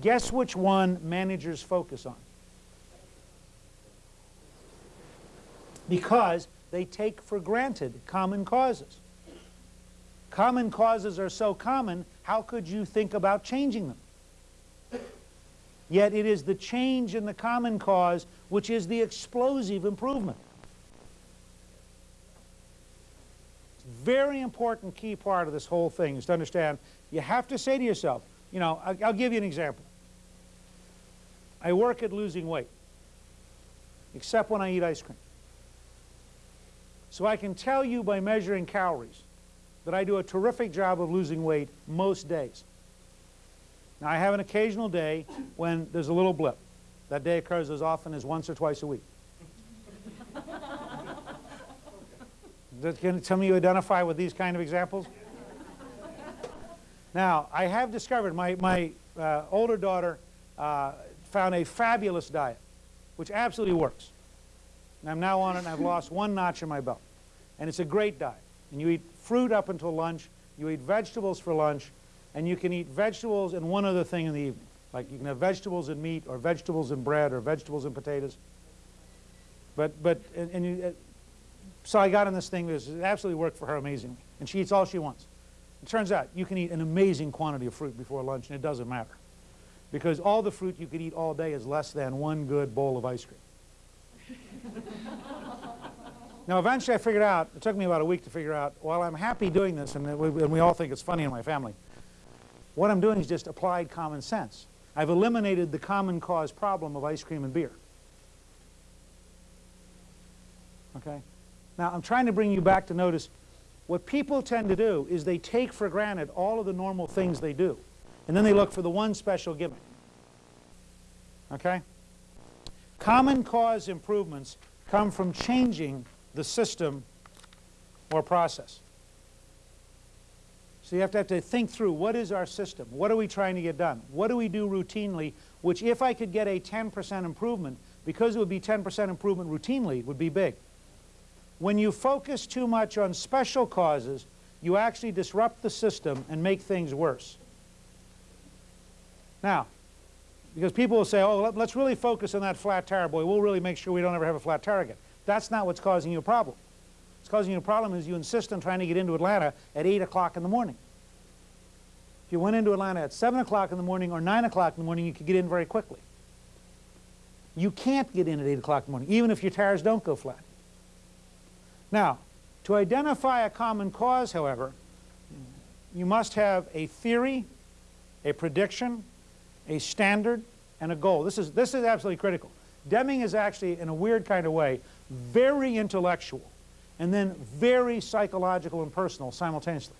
Guess which one managers focus on? Because they take for granted common causes. Common causes are so common, how could you think about changing them? Yet it is the change in the common cause which is the explosive improvement. Very important key part of this whole thing is to understand you have to say to yourself, you know, I'll, I'll give you an example. I work at losing weight, except when I eat ice cream. So I can tell you by measuring calories that I do a terrific job of losing weight most days. Now I have an occasional day when there's a little blip. That day occurs as often as once or twice a week. Can some of you identify with these kind of examples? Now, I have discovered, my, my uh, older daughter uh, found a fabulous diet, which absolutely works. And I'm now on it and I've lost one notch in my belt. And it's a great diet. And you eat fruit up until lunch, you eat vegetables for lunch, and you can eat vegetables and one other thing in the evening. Like you can have vegetables and meat, or vegetables and bread, or vegetables and potatoes. But, but, and, and you, uh, so I got in this thing, it absolutely worked for her amazingly. And she eats all she wants. It turns out you can eat an amazing quantity of fruit before lunch, and it doesn't matter. Because all the fruit you could eat all day is less than one good bowl of ice cream. now, eventually I figured out, it took me about a week to figure out, while I'm happy doing this, and we, and we all think it's funny in my family, what I'm doing is just applied common sense. I've eliminated the common cause problem of ice cream and beer. Okay? Now, I'm trying to bring you back to notice what people tend to do is they take for granted all of the normal things they do. And then they look for the one special gimmick. Okay? Common cause improvements come from changing the system or process. So you have to, have to think through what is our system? What are we trying to get done? What do we do routinely, which if I could get a 10% improvement, because it would be 10% improvement routinely, would be big. When you focus too much on special causes, you actually disrupt the system and make things worse. Now, because people will say, oh, let's really focus on that flat tire, boy. We'll really make sure we don't ever have a flat tire again. That's not what's causing you a problem. What's causing you a problem is you insist on trying to get into Atlanta at 8 o'clock in the morning. If you went into Atlanta at 7 o'clock in the morning or 9 o'clock in the morning, you could get in very quickly. You can't get in at 8 o'clock in the morning, even if your tires don't go flat. Now, to identify a common cause, however, you must have a theory, a prediction, a standard, and a goal. This is, this is absolutely critical. Deming is actually, in a weird kind of way, very intellectual and then very psychological and personal simultaneously.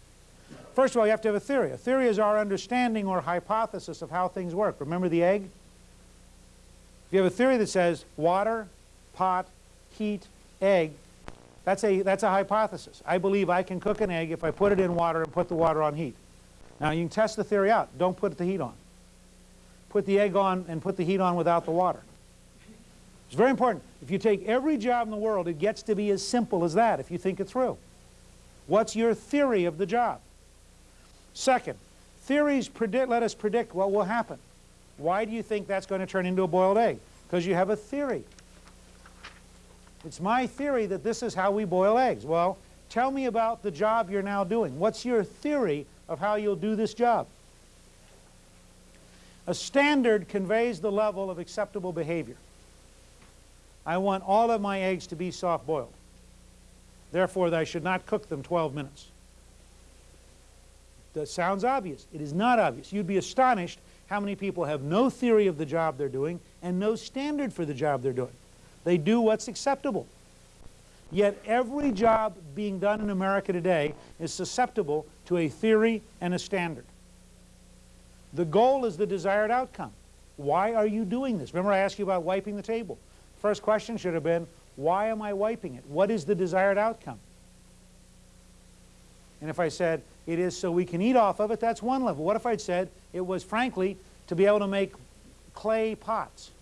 First of all, you have to have a theory. A theory is our understanding or hypothesis of how things work. Remember the egg? If you have a theory that says water, pot, heat, egg, that's a, that's a hypothesis. I believe I can cook an egg if I put it in water and put the water on heat. Now you can test the theory out. Don't put the heat on. Put the egg on and put the heat on without the water. It's very important. If you take every job in the world, it gets to be as simple as that if you think it through. What's your theory of the job? Second, theories predict, let us predict what will happen. Why do you think that's going to turn into a boiled egg? Because you have a theory. It's my theory that this is how we boil eggs. Well, tell me about the job you're now doing. What's your theory of how you'll do this job? A standard conveys the level of acceptable behavior. I want all of my eggs to be soft-boiled. Therefore, I should not cook them 12 minutes. That sounds obvious. It is not obvious. You'd be astonished how many people have no theory of the job they're doing and no standard for the job they're doing. They do what's acceptable. Yet every job being done in America today is susceptible to a theory and a standard. The goal is the desired outcome. Why are you doing this? Remember I asked you about wiping the table. First question should have been, why am I wiping it? What is the desired outcome? And if I said, it is so we can eat off of it, that's one level. What if I'd said, it was frankly to be able to make clay pots?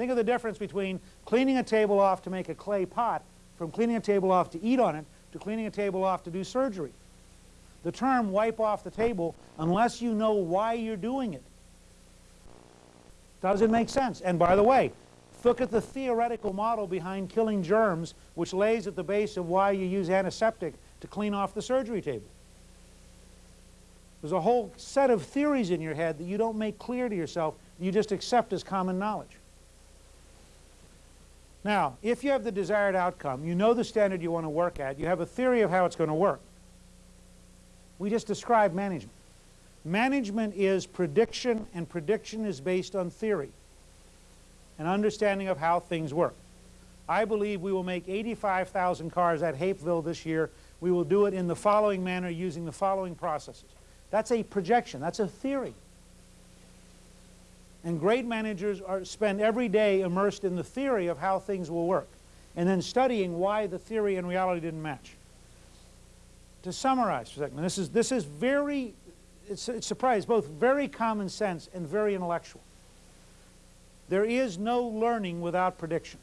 Think of the difference between cleaning a table off to make a clay pot from cleaning a table off to eat on it to cleaning a table off to do surgery. The term wipe off the table, unless you know why you're doing it, Does it make sense? And by the way, look at the theoretical model behind killing germs, which lays at the base of why you use antiseptic to clean off the surgery table. There's a whole set of theories in your head that you don't make clear to yourself, you just accept as common knowledge. Now, if you have the desired outcome, you know the standard you want to work at, you have a theory of how it's going to work. We just described management. Management is prediction, and prediction is based on theory, an understanding of how things work. I believe we will make 85,000 cars at Hapeville this year. We will do it in the following manner using the following processes. That's a projection. That's a theory. And great managers are, spend every day immersed in the theory of how things will work and then studying why the theory and reality didn't match. To summarize for a second, this is, this is very, it's, it's surprising, both very common sense and very intellectual. There is no learning without prediction.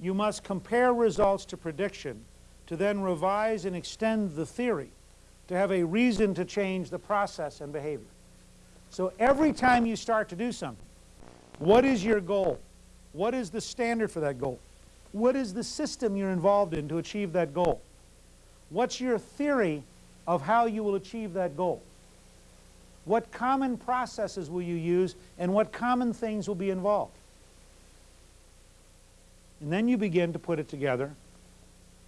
You must compare results to prediction to then revise and extend the theory to have a reason to change the process and behavior. So every time you start to do something, what is your goal? What is the standard for that goal? What is the system you're involved in to achieve that goal? What's your theory of how you will achieve that goal? What common processes will you use and what common things will be involved? And then you begin to put it together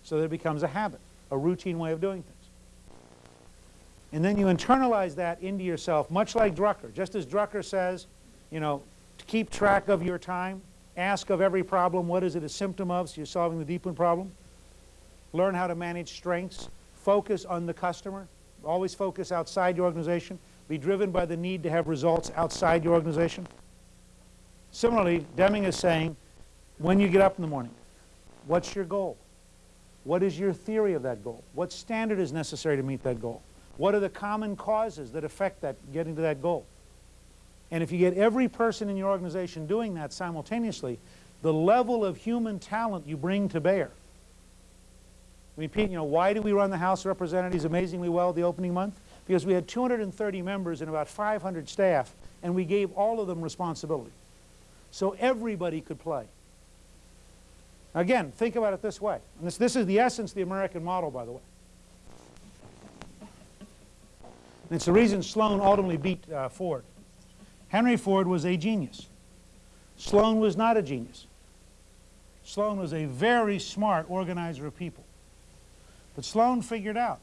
so that it becomes a habit, a routine way of doing things. And then you internalize that into yourself, much like Drucker. Just as Drucker says, you know, to keep track of your time, ask of every problem, what is it a symptom of, so you're solving the deep one problem. Learn how to manage strengths. Focus on the customer. Always focus outside your organization. Be driven by the need to have results outside your organization. Similarly, Deming is saying, when you get up in the morning, what's your goal? What is your theory of that goal? What standard is necessary to meet that goal? What are the common causes that affect that getting to that goal? And if you get every person in your organization doing that simultaneously, the level of human talent you bring to bear. I mean, Pete, you know, why do we run the House of Representatives amazingly well the opening month? Because we had 230 members and about 500 staff, and we gave all of them responsibility. So everybody could play. Again, think about it this way. And this, this is the essence of the American model, by the way. And it's the reason Sloan ultimately beat uh, Ford. Henry Ford was a genius. Sloan was not a genius. Sloan was a very smart organizer of people. But Sloan figured out,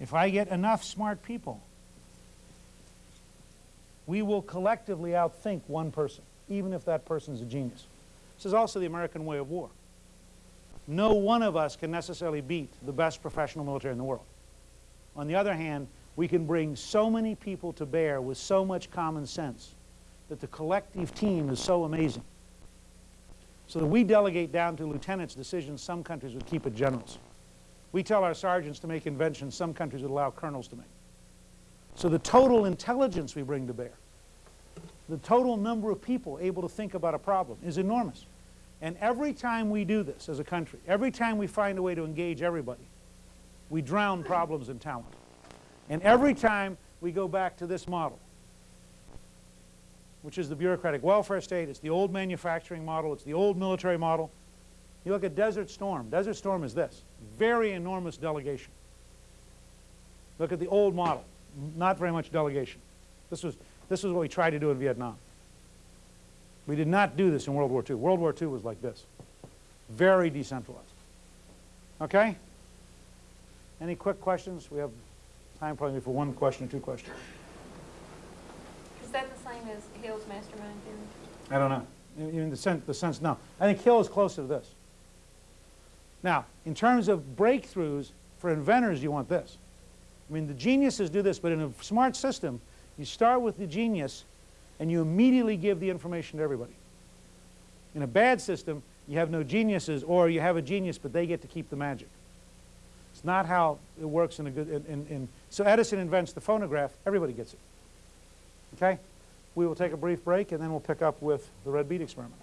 if I get enough smart people, we will collectively outthink one person, even if that person is a genius. This is also the American way of war. No one of us can necessarily beat the best professional military in the world. On the other hand, we can bring so many people to bear with so much common sense that the collective team is so amazing. So that we delegate down to lieutenants decisions some countries would keep at generals. We tell our sergeants to make inventions some countries would allow colonels to make. So the total intelligence we bring to bear, the total number of people able to think about a problem is enormous. And every time we do this as a country, every time we find a way to engage everybody, we drown problems in talent. And every time we go back to this model, which is the bureaucratic welfare state, it's the old manufacturing model, it's the old military model. You look at Desert Storm. Desert Storm is this, very enormous delegation. Look at the old model, not very much delegation. This was, this was what we tried to do in Vietnam. We did not do this in World War II. World War II was like this, very decentralized. Okay? Any quick questions? We have time probably for one question or two questions. Is that the same as Hill's mastermind theory? I don't know. In in the sense, the sense, no. I think Hill is closer to this. Now, in terms of breakthroughs, for inventors, you want this. I mean, the geniuses do this, but in a smart system, you start with the genius and you immediately give the information to everybody. In a bad system, you have no geniuses, or you have a genius, but they get to keep the magic. Not how it works in a good, in, in, in, so Edison invents the phonograph, everybody gets it. Okay? We will take a brief break and then we'll pick up with the red bead experiment.